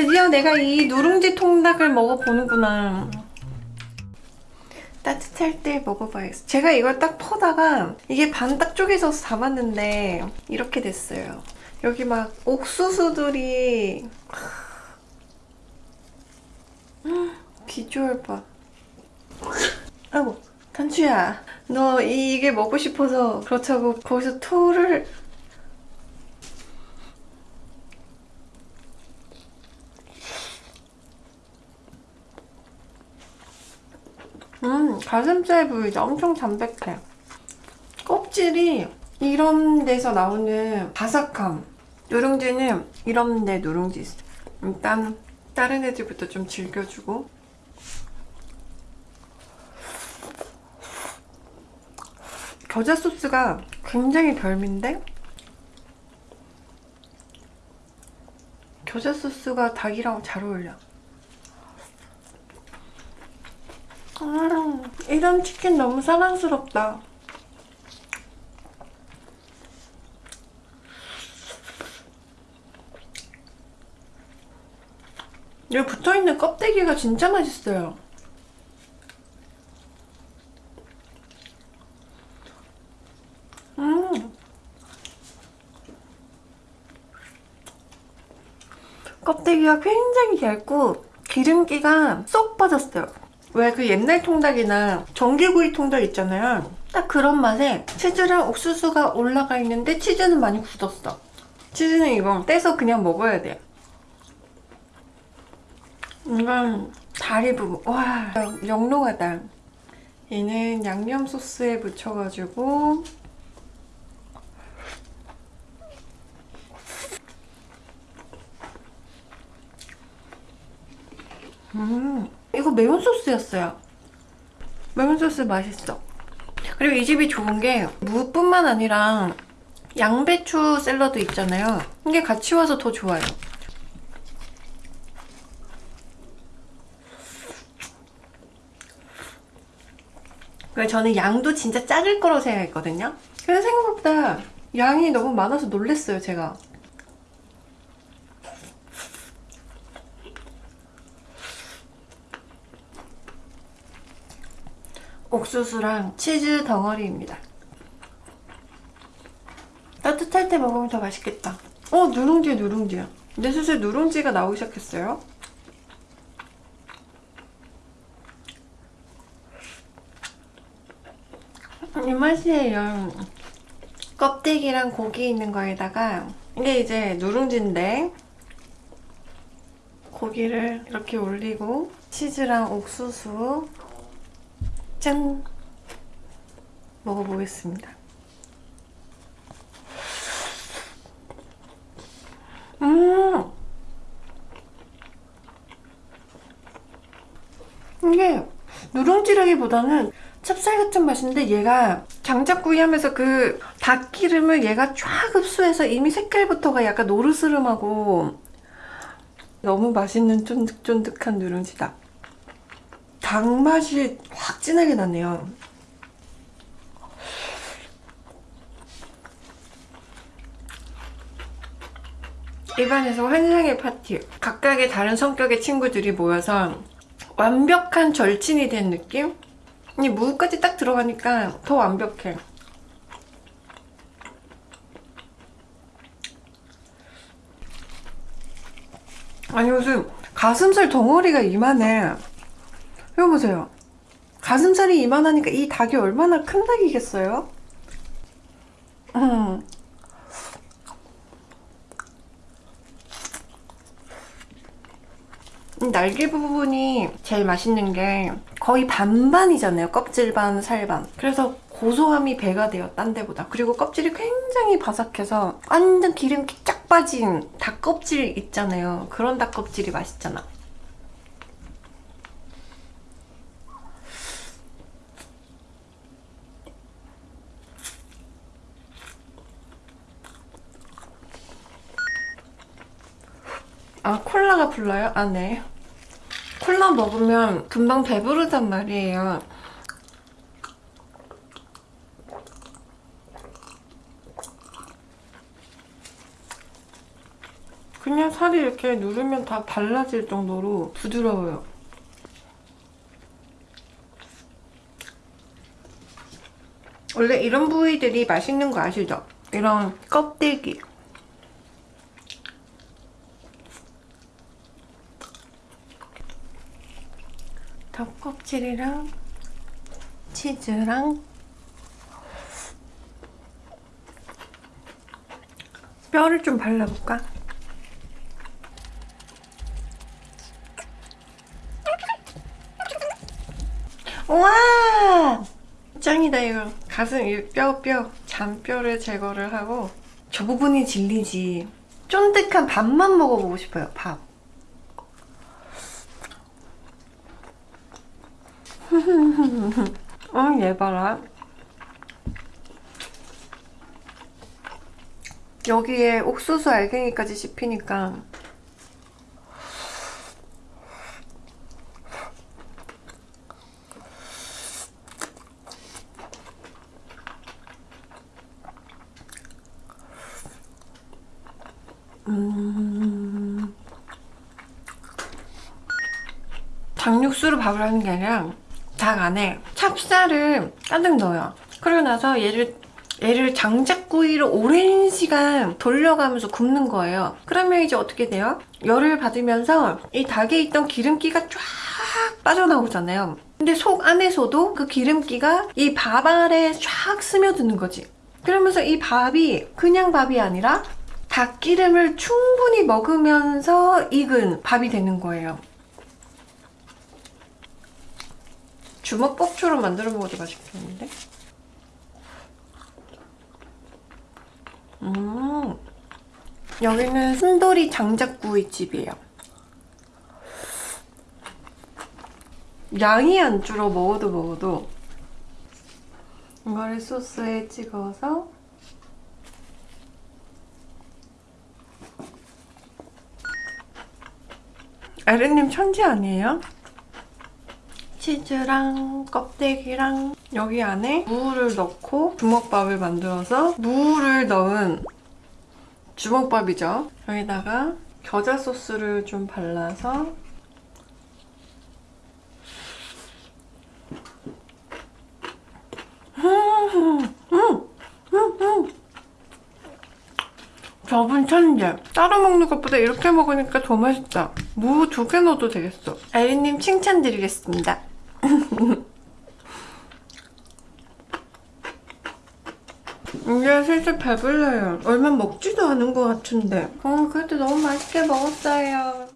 드디어 내가 이 누룽지 통닭을 먹어보는구나. 따뜻할 때 먹어봐야겠어. 제가 이걸 딱 퍼다가 이게 반딱 쪼개져서 담았는데 이렇게 됐어요. 여기 막 옥수수들이 비주얼 봐. 아이고 단추야 너 이게 먹고 싶어서 그렇다고 거기서 토를 음 가슴살 부위가 엄청 담백해. 껍질이 이런 데서 나오는 바삭함 누룽지는 이런 데 누룽지 있어. 일단 다른 애들부터 좀 즐겨주고. 겨자 소스가 굉장히 별미인데 겨자 소스가 닭이랑 잘 어울려 음, 이런 치킨 너무 사랑스럽다 여기 붙어있는 껍데기가 진짜 맛있어요 음. 껍데기가 굉장히 얇고 기름기가 쏙 빠졌어요. 왜 그 옛날 통닭이나 전기구이 통닭 있잖아요. 딱 그런 맛에 치즈랑 옥수수가 올라가 있는데 치즈는 많이 굳었어. 치즈는 이거 떼서 그냥 먹어야 돼. 이건 다리 부분. 와, 영롱하다. 얘는 양념 소스에 묻혀가지고 음, 이거 매운 소스였어요. 매운 소스 맛있어. 그리고 이 집이 좋은 게 무뿐만 아니라 양배추 샐러드 있잖아요. 이게 같이 와서 더 좋아요. 저는 양도 진짜 작을 거라고 생각했거든요. 근데 생각보다 양이 너무 많아서 놀랬어요, 제가. 옥수수랑 치즈 덩어리입니다. 따뜻할 때 먹으면 더 맛있겠다. 어, 누룽지 누룽지야. 근데 슬슬 누룽지가 나오기 시작했어요. 이 맛이에요. 껍데기랑 고기 있는 거에다가 이게 이제 누룽지인데 고기를 이렇게 올리고 치즈랑 옥수수 짠! 먹어보겠습니다. 음! 이게 누룽지라기보다는 찹쌀 같은 맛인데 얘가 장작구이 하면서 그 닭기름을 얘가 쫙 흡수해서 이미 색깔부터가 약간 노르스름하고 너무 맛있는 쫀득쫀득한 누룽지다. 닭맛이 확 진하게 나네요. 입안에서 환상의 파티. 각각의 다른 성격의 친구들이 모여서 완벽한 절친이 된 느낌? 이 무까지 딱 들어가니까 더 완벽해. 아니 무슨 가슴살 덩어리가 이만해. 이거 보세요. 가슴살이 이만하니까 이 닭이 얼마나 큰 닭이겠어요? 음. 날개 부분이 제일 맛있는 게 거의 반반이잖아요. 껍질 반, 살 반. 그래서 고소함이 배가 돼요. 딴 데보다. 그리고 껍질이 굉장히 바삭해서 완전 기름기 쫙 빠진 닭껍질 있잖아요. 그런 닭껍질이 맛있잖아. 아 콜라가 불러요? 아 네. 콜라 먹으면 금방 배부르단 말이에요. 그냥 살이 이렇게 누르면 다 발라질 정도로 부드러워요. 원래 이런 부위들이 맛있는 거 아시죠? 이런 껍데기. 닭 껍질이랑 치즈랑 뼈를 좀 발라볼까? 우와! 짱이다 이거 가슴 이뼈뼈 잔뼈를 제거를 하고 저 부분이 질리지 쫀득한 밥만 먹어보고 싶어요 밥 응, 얘 봐라. 여기에 옥수수 알갱이까지 씹히니까 음... 닭육수로 밥을 하는 게 아니라 닭 안에 찹쌀을 가득 넣어요. 그러고 나서 얘를 얘를 장작구이로 오랜 시간 돌려가면서 굽는 거예요. 그러면 이제 어떻게 돼요? 열을 받으면서 이 닭에 있던 기름기가 쫙 빠져나오잖아요. 근데 속 안에서도 그 기름기가 이 밥 알에 쫙 스며드는 거지. 그러면서 이 밥이 그냥 밥이 아니라 닭기름을 충분히 먹으면서 익은 밥이 되는 거예요. 주먹밥처럼 만들어 먹어도 맛있겠는데? 음, 여기는 순돌이 장작구이 집이에요. 양이 안 줄어 먹어도 먹어도 이거를 소스에 찍어서 에르님 천재 아니에요? 치즈랑 껍데기랑 여기 안에 무를 넣고 주먹밥을 만들어서 무를 넣은 주먹밥이죠. 여기다가 겨자 소스를 좀 발라서 저분 천재. 따로 먹는 것보다 이렇게 먹으니까 더 맛있다. 무 두 개 넣어도 되겠어. 아리님 칭찬드리겠습니다. 이제 슬슬 배불러요. 얼마 먹지도 않은 것 같은데. 어, 그래도 너무 맛있게 먹었어요.